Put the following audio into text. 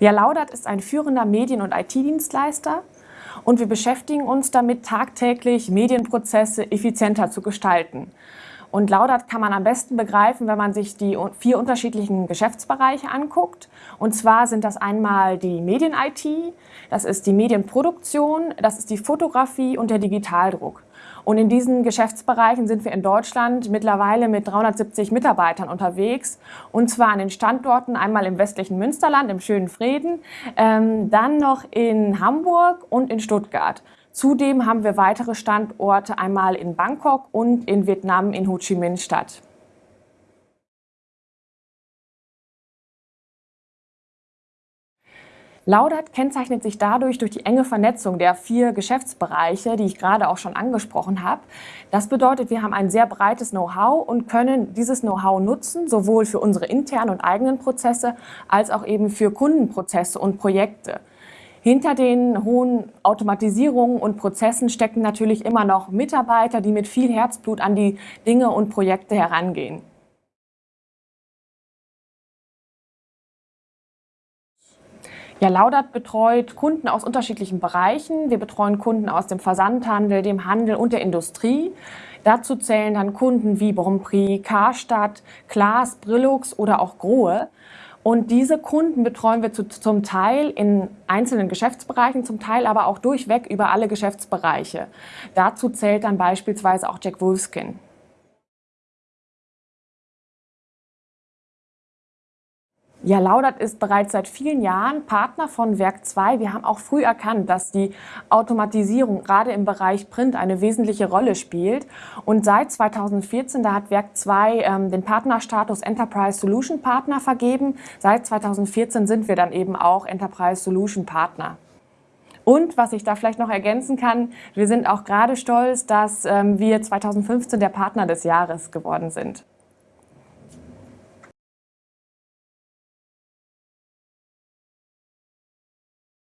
Ja, Laudert ist ein führender Medien- und IT-Dienstleister und wir beschäftigen uns damit, tagtäglich Medienprozesse effizienter zu gestalten. Und Laudert kann man am besten begreifen, wenn man sich die vier unterschiedlichen Geschäftsbereiche anguckt. Und zwar sind das einmal die Medien-IT, das ist die Medienproduktion, das ist die Fotografie und der Digitaldruck. Und in diesen Geschäftsbereichen sind wir in Deutschland mittlerweile mit 370 Mitarbeitern unterwegs. Und zwar an den Standorten einmal im westlichen Münsterland, im schönen Frieden, ähm, dann noch in Hamburg und in Stuttgart. Zudem haben wir weitere Standorte einmal in Bangkok und in Vietnam in Ho Chi Minh Stadt. Laudert kennzeichnet sich dadurch durch die enge Vernetzung der vier Geschäftsbereiche, die ich gerade auch schon angesprochen habe. Das bedeutet, wir haben ein sehr breites Know-how und können dieses Know-how nutzen, sowohl für unsere internen und eigenen Prozesse als auch eben für Kundenprozesse und Projekte. Hinter den hohen Automatisierungen und Prozessen stecken natürlich immer noch Mitarbeiter, die mit viel Herzblut an die Dinge und Projekte herangehen. Ja, Laudert betreut Kunden aus unterschiedlichen Bereichen. Wir betreuen Kunden aus dem Versandhandel, dem Handel und der Industrie. Dazu zählen dann Kunden wie Bonprix, Karstadt, Klaas, Brillux oder auch Grohe. Und diese Kunden betreuen wir zu, zum Teil in einzelnen Geschäftsbereichen, zum Teil aber auch durchweg über alle Geschäftsbereiche. Dazu zählt dann beispielsweise auch Jack Wolfskin. Ja, Laudert ist bereits seit vielen Jahren Partner von Werk 2. Wir haben auch früh erkannt, dass die Automatisierung gerade im Bereich Print eine wesentliche Rolle spielt. Und seit 2014, da hat Werk 2 ähm, den Partnerstatus Enterprise Solution Partner vergeben. Seit 2014 sind wir dann eben auch Enterprise Solution Partner. Und was ich da vielleicht noch ergänzen kann, wir sind auch gerade stolz, dass ähm, wir 2015 der Partner des Jahres geworden sind.